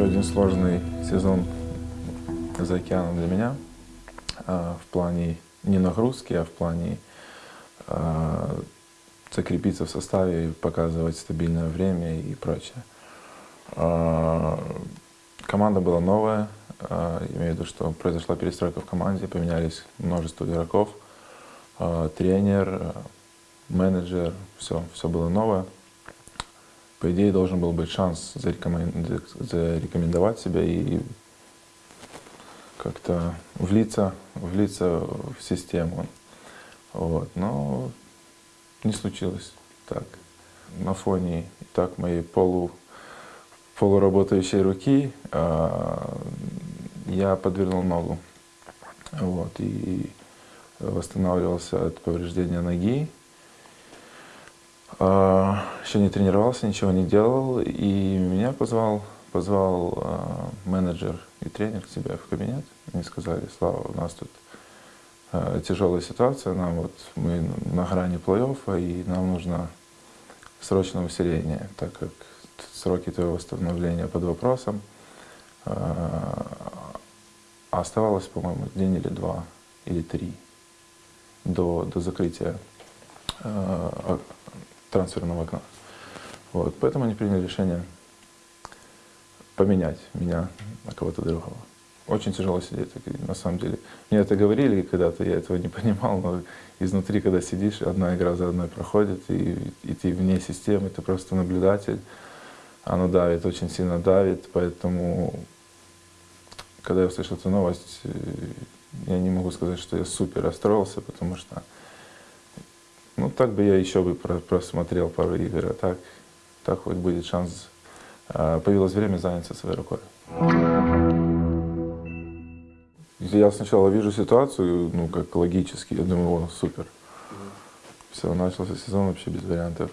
Еще один сложный сезон за океаном для меня а, в плане не нагрузки, а в плане а, закрепиться в составе, показывать стабильное время и прочее. А, команда была новая, имею в виду, что произошла перестройка в команде, поменялись множество игроков, тренер, менеджер, все, все было новое. По идее, должен был быть шанс зарекомен- зарекомендовать себя и как-то влиться, влиться в систему. Вот. Но не случилось так. На фоне и так моей полу, полуработающей руки а, я подвернул ногу. Вот. И восстанавливался от повреждения ноги. А, еще не тренировался, ничего не делал. И меня позвал, позвал а, менеджер и тренер к себе в кабинет. Они сказали, Слава, у нас тут а, тяжелая ситуация, нам вот мы на грани плей-оффа, и нам нужно срочное усиление, так как сроки твоего восстановления под вопросом. Оставалось, по-моему, день или два, или три до, до закрытия трансферного окна. Вот, поэтому они приняли решение поменять меня на кого-то другого. Очень тяжело сидеть, на самом деле. Мне это говорили когда-то, я этого не понимал, но изнутри, когда сидишь, одна игра за одной проходит, и, и ты вне системы, ты просто наблюдатель. Оно давит, очень сильно давит, поэтому, когда я услышал эту новость, я не могу сказать, что я супер расстроился, потому что, ну, так бы я еще бы просмотрел пару игр, а так, так хоть будет шанс, появилось время заняться своей рукой. Я сначала вижу ситуацию, ну, как логически, я думаю, о, супер. Все, начался сезон вообще без вариантов.